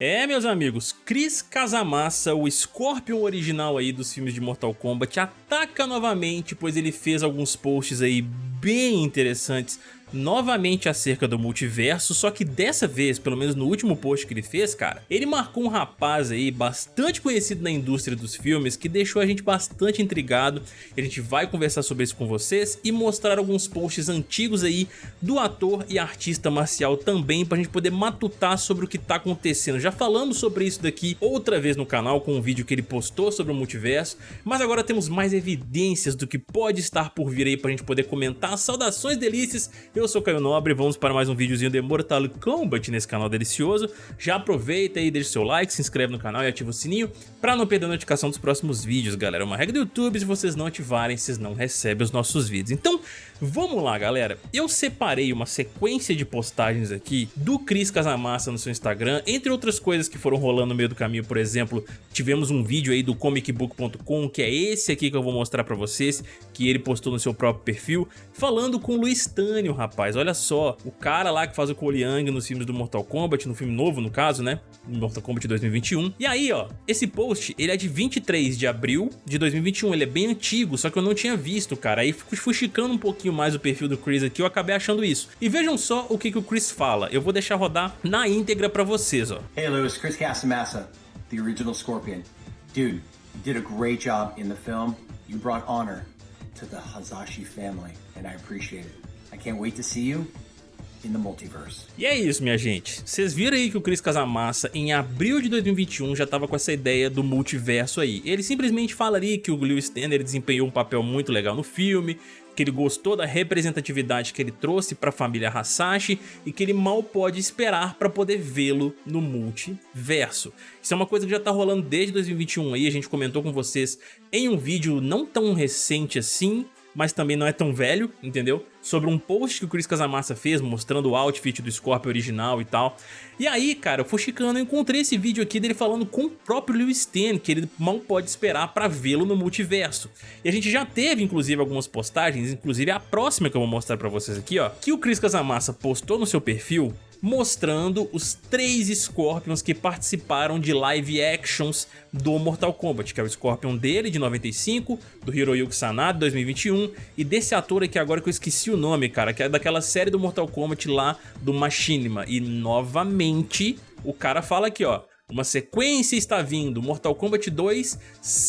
É, meus amigos, Chris Casamassa, o Scorpion original aí dos filmes de Mortal Kombat, ataca novamente, pois ele fez alguns posts aí bem interessantes novamente acerca do multiverso, só que dessa vez, pelo menos no último post que ele fez, cara, ele marcou um rapaz aí bastante conhecido na indústria dos filmes que deixou a gente bastante intrigado. A gente vai conversar sobre isso com vocês e mostrar alguns posts antigos aí do ator e artista marcial também pra gente poder matutar sobre o que tá acontecendo. Já falamos sobre isso daqui outra vez no canal com um vídeo que ele postou sobre o multiverso, mas agora temos mais evidências do que pode estar por vir aí pra gente poder comentar. Saudações delícias! Eu sou Caio Nobre, vamos para mais um videozinho de Mortal Kombat nesse canal delicioso. Já aproveita aí, deixa seu like, se inscreve no canal e ativa o sininho para não perder a notificação dos próximos vídeos, galera. É uma regra do YouTube, se vocês não ativarem, vocês não recebem os nossos vídeos. Então, vamos lá, galera. Eu separei uma sequência de postagens aqui do Cris Casamassa no seu Instagram, entre outras coisas que foram rolando no meio do caminho, por exemplo, tivemos um vídeo aí do comicbook.com, que é esse aqui que eu vou mostrar pra vocês, que ele postou no seu próprio perfil, falando com o Luiz Tânio, rapaz. Olha só, o cara lá que faz o Cole nos filmes do Mortal Kombat, no filme novo no caso, né? Mortal Kombat 2021. E aí, ó, esse post, ele é de 23 de abril de 2021, ele é bem antigo, só que eu não tinha visto, cara. Aí fui chicando um pouquinho mais o perfil do Chris aqui, eu acabei achando isso. E vejam só o que, que o Chris fala. Eu vou deixar rodar na íntegra pra vocês, ó. Hey Lewis, Chris Casamassa, the original Scorpion. Dude, you did a great job in the film. You brought honor to the Hazashi family, and I appreciate it. I can't wait to see you in the multiverse. E é isso, minha gente. Vocês viram aí que o Chris Casamassa, em abril de 2021, já tava com essa ideia do multiverso aí. Ele simplesmente fala ali que o Lewis Stanley desempenhou um papel muito legal no filme, que ele gostou da representatividade que ele trouxe para a família Hasashi e que ele mal pode esperar para poder vê-lo no multiverso. Isso é uma coisa que já tá rolando desde 2021 aí, a gente comentou com vocês em um vídeo não tão recente assim, mas também não é tão velho, entendeu? Sobre um post que o Chris Casamassa fez mostrando o outfit do Scorpio original e tal. E aí, cara, eu fui chicando, eu encontrei esse vídeo aqui dele falando com o próprio Lewis Ten, que ele mal pode esperar pra vê-lo no multiverso. E a gente já teve, inclusive, algumas postagens, inclusive a próxima que eu vou mostrar pra vocês aqui, ó, que o Chris Casamassa postou no seu perfil mostrando os três Scorpions que participaram de live actions do Mortal Kombat, que é o Scorpion dele, de 95, do Hiroyuki Sanada, de 2021, e desse ator aqui agora que eu esqueci o nome, cara, que é daquela série do Mortal Kombat lá do Machinima. E novamente o cara fala aqui, ó, uma sequência está vindo, Mortal Kombat 2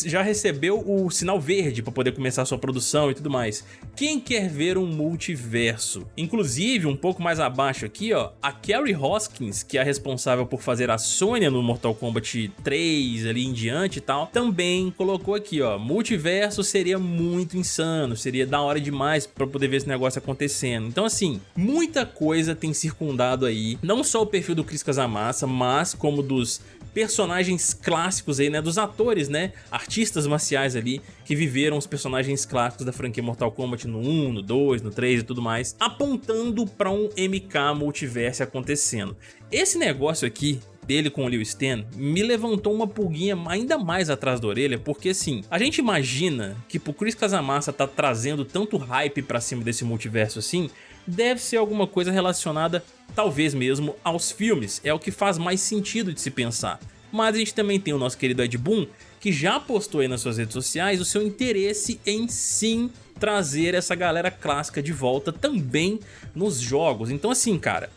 já recebeu o sinal verde para poder começar sua produção e tudo mais. Quem quer ver um multiverso? Inclusive, um pouco mais abaixo aqui, ó, a Carrie Hoskins, que é a responsável por fazer a Sonya no Mortal Kombat 3 ali em diante e tal, também colocou aqui, ó, multiverso seria muito insano, seria da hora demais para poder ver esse negócio acontecendo. Então assim, muita coisa tem circundado aí, não só o perfil do Chris Casamassa, mas como dos personagens clássicos aí, né, dos atores, né, artistas marciais ali, que viveram os personagens clássicos da franquia Mortal Kombat no 1, no 2, no 3 e tudo mais, apontando para um MK multiverso acontecendo. Esse negócio aqui dele com o Liu Stan me levantou uma pulguinha ainda mais atrás da orelha, porque assim, a gente imagina que pro Chris Casamassa tá trazendo tanto hype pra cima desse multiverso assim, deve ser alguma coisa relacionada, talvez mesmo, aos filmes. É o que faz mais sentido de se pensar. Mas a gente também tem o nosso querido Ed Boon, que já postou aí nas suas redes sociais o seu interesse em sim trazer essa galera clássica de volta também nos jogos. Então assim, cara,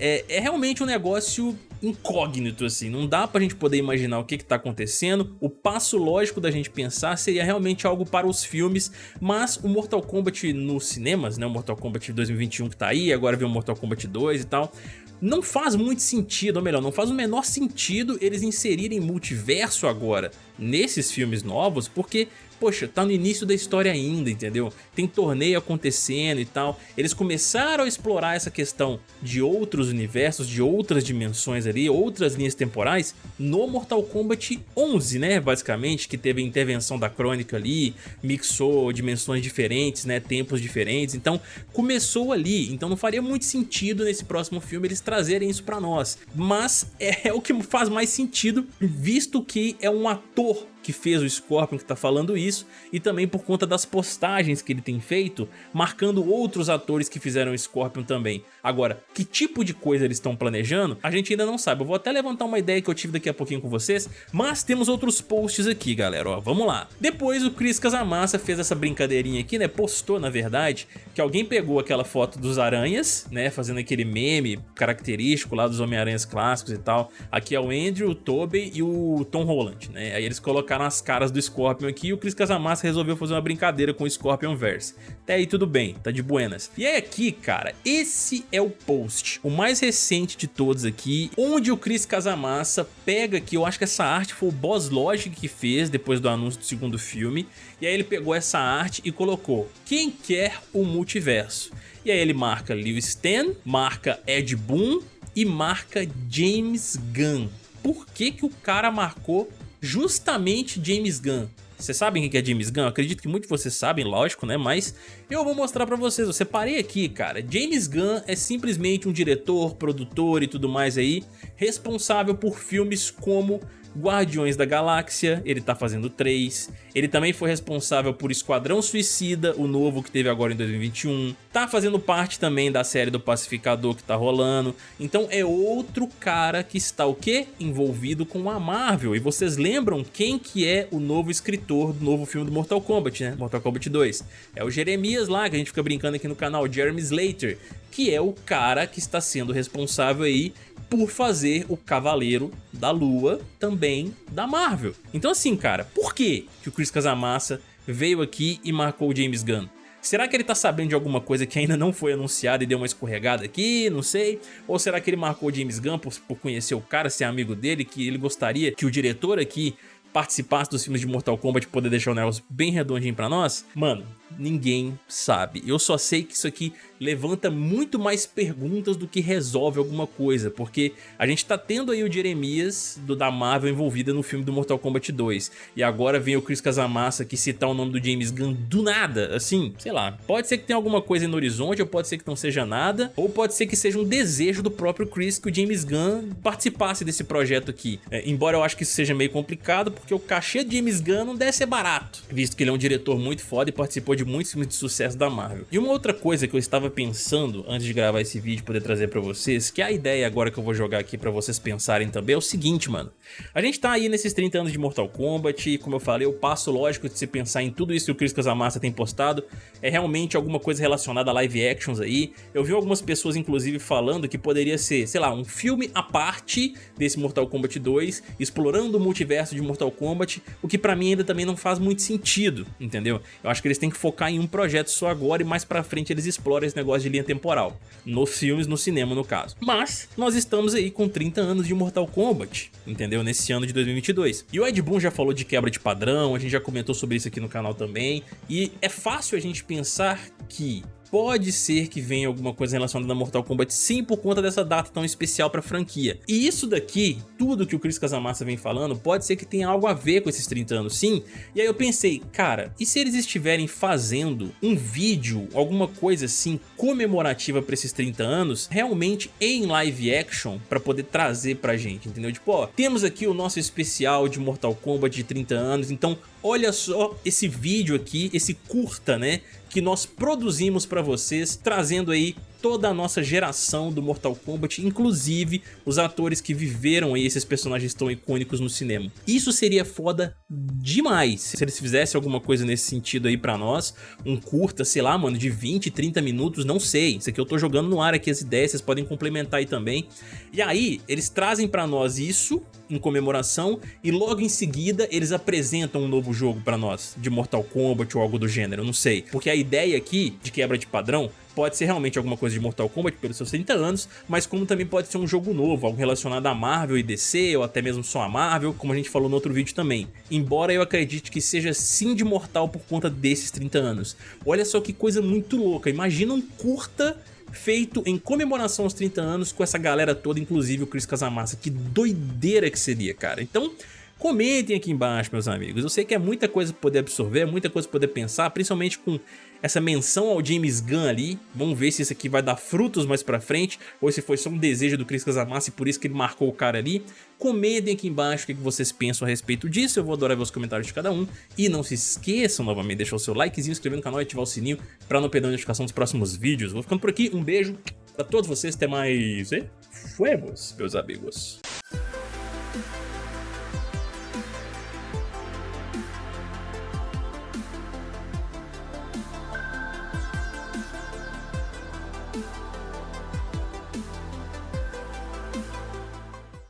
é, é realmente um negócio incógnito, assim, não dá pra gente poder imaginar o que que tá acontecendo, o passo lógico da gente pensar seria realmente algo para os filmes, mas o Mortal Kombat nos cinemas, né, o Mortal Kombat 2021 que tá aí, agora vem o Mortal Kombat 2 e tal, não faz muito sentido, ou melhor, não faz o menor sentido eles inserirem multiverso agora nesses filmes novos, porque poxa, tá no início da história ainda, entendeu? Tem torneio acontecendo e tal. Eles começaram a explorar essa questão de outros universos, de outras dimensões ali, outras linhas temporais no Mortal Kombat 11, né, basicamente, que teve a intervenção da Crônica ali, mixou dimensões diferentes, né, tempos diferentes, então começou ali, então não faria muito sentido nesse próximo filme eles trazerem isso pra nós, mas é, é o que faz mais sentido, visto que é um ator que fez o Scorpion que tá falando isso, e também por conta das postagens que ele tem feito, marcando outros atores que fizeram o Scorpion também. Agora, que tipo de coisa eles estão planejando, a gente ainda não sabe. Eu vou até levantar uma ideia que eu tive daqui a pouquinho com vocês, mas temos outros posts aqui, galera, ó, vamos lá. Depois o Chris Casamassa fez essa brincadeirinha aqui, né, postou na verdade, que alguém pegou aquela foto dos aranhas, né, fazendo aquele meme característico lá dos Homem-Aranhas clássicos e tal. Aqui é o Andrew, o Tobey e o Tom Holland, né, aí eles colocaram as caras do Scorpion aqui e o Chris Casamassa resolveu fazer uma brincadeira com o Scorpion Verse. Até aí tudo bem, tá de buenas. E aí aqui, cara, esse é o post, o mais recente de todos aqui, onde o Chris Casamassa pega aqui, eu acho que essa arte foi o Boss Logic que fez depois do anúncio do segundo filme, e aí ele pegou essa arte e colocou quem quer o multiverso. E aí ele marca Lewis Stan, marca Ed Boon e marca James Gunn. Por que que o cara marcou justamente James Gunn? Vocês sabem o que é James Gunn? Eu acredito que muitos de vocês sabem, lógico, né? Mas eu vou mostrar pra vocês. Eu separei aqui, cara. James Gunn é simplesmente um diretor, produtor e tudo mais aí, responsável por filmes como Guardiões da Galáxia, ele tá fazendo 3. Ele também foi responsável por Esquadrão Suicida, o novo que teve agora em 2021. Tá fazendo parte também da série do Pacificador que tá rolando. Então é outro cara que está o quê? Envolvido com a Marvel. E vocês lembram quem que é o novo escritor do novo filme do Mortal Kombat, né? Mortal Kombat 2. É o Jeremias lá, que a gente fica brincando aqui no canal, Jeremy Slater, que é o cara que está sendo responsável aí por fazer o Cavaleiro da Lua também da Marvel. Então assim, cara, por que, que o Chris Casamassa veio aqui e marcou o James Gunn? Será que ele tá sabendo de alguma coisa que ainda não foi anunciada e deu uma escorregada aqui? Não sei. Ou será que ele marcou o James Gunn por, por conhecer o cara, ser amigo dele, que ele gostaria que o diretor aqui participasse dos filmes de Mortal Kombat poder deixar o negócio bem redondinho pra nós? Mano, ninguém sabe. Eu só sei que isso aqui levanta muito mais perguntas do que resolve alguma coisa, porque a gente tá tendo aí o Jeremias do da Marvel envolvida no filme do Mortal Kombat 2, e agora vem o Chris Casamassa que citar o nome do James Gunn do nada, assim, sei lá, pode ser que tenha alguma coisa no horizonte, ou pode ser que não seja nada, ou pode ser que seja um desejo do próprio Chris que o James Gunn participasse desse projeto aqui, é, embora eu acho que isso seja meio complicado, porque o cachê de James Gunn não deve ser barato, visto que ele é um diretor muito foda e participou de muitos filmes de sucesso da Marvel. E uma outra coisa que eu estava pensando antes de gravar esse vídeo e poder trazer pra vocês, que a ideia agora que eu vou jogar aqui pra vocês pensarem também, é o seguinte, mano. A gente tá aí nesses 30 anos de Mortal Kombat, e como eu falei, o passo lógico de se pensar em tudo isso que o Chris Casamassa tem postado é realmente alguma coisa relacionada a live actions aí. Eu vi algumas pessoas, inclusive, falando que poderia ser, sei lá, um filme à parte desse Mortal Kombat 2, explorando o multiverso de Mortal Kombat, o que pra mim ainda também não faz muito sentido, entendeu? Eu acho que eles têm que focar em um projeto só agora e mais pra frente eles exploram esse negócio de linha temporal. Nos filmes, no cinema no caso. Mas, nós estamos aí com 30 anos de Mortal Kombat, entendeu? Nesse ano de 2022. E o Ed Boon já falou de quebra de padrão, a gente já comentou sobre isso aqui no canal também. E é fácil a gente pensar que pode ser que venha alguma coisa relacionada a Mortal Kombat sim por conta dessa data tão especial pra franquia. E isso daqui, tudo que o Chris Casamassa vem falando, pode ser que tenha algo a ver com esses 30 anos sim. E aí eu pensei, cara, e se eles estiverem fazendo um vídeo, alguma coisa assim comemorativa pra esses 30 anos, realmente em live action, pra poder trazer pra gente, entendeu? Tipo, ó, temos aqui o nosso especial de Mortal Kombat de 30 anos, então olha só esse vídeo aqui, esse curta, né, que nós produzimos para vocês, trazendo aí toda a nossa geração do Mortal Kombat, inclusive os atores que viveram aí esses personagens tão icônicos no cinema. Isso seria foda demais se eles fizessem alguma coisa nesse sentido aí pra nós, um curta, sei lá, mano, de 20, 30 minutos, não sei, isso aqui eu tô jogando no ar aqui as ideias, vocês podem complementar aí também. E aí, eles trazem pra nós isso em comemoração e logo em seguida eles apresentam um novo jogo pra nós, de Mortal Kombat ou algo do gênero, não sei. Porque a ideia aqui de quebra de padrão pode ser realmente alguma coisa de Mortal Kombat pelos seus 30 anos, mas como também pode ser um jogo novo, algo relacionado a Marvel e DC, ou até mesmo só a Marvel, como a gente falou no outro vídeo também. Embora eu acredite que seja sim de Mortal por conta desses 30 anos. Olha só que coisa muito louca, imagina um curta feito em comemoração aos 30 anos com essa galera toda, inclusive o Chris Casamassa. Que doideira que seria, cara. Então, Comentem aqui embaixo, meus amigos. Eu sei que é muita coisa pra poder absorver, muita coisa pra poder pensar, principalmente com essa menção ao James Gunn ali. Vamos ver se isso aqui vai dar frutos mais pra frente, ou se foi só um desejo do Chris Casamassa e por isso que ele marcou o cara ali. Comentem aqui embaixo o que vocês pensam a respeito disso, eu vou adorar ver os comentários de cada um. E não se esqueçam novamente de deixar o seu likezinho, inscrever no canal e ativar o sininho pra não perder a notificação dos próximos vídeos. Vou ficando por aqui, um beijo pra todos vocês, até mais e fuemos, meus amigos.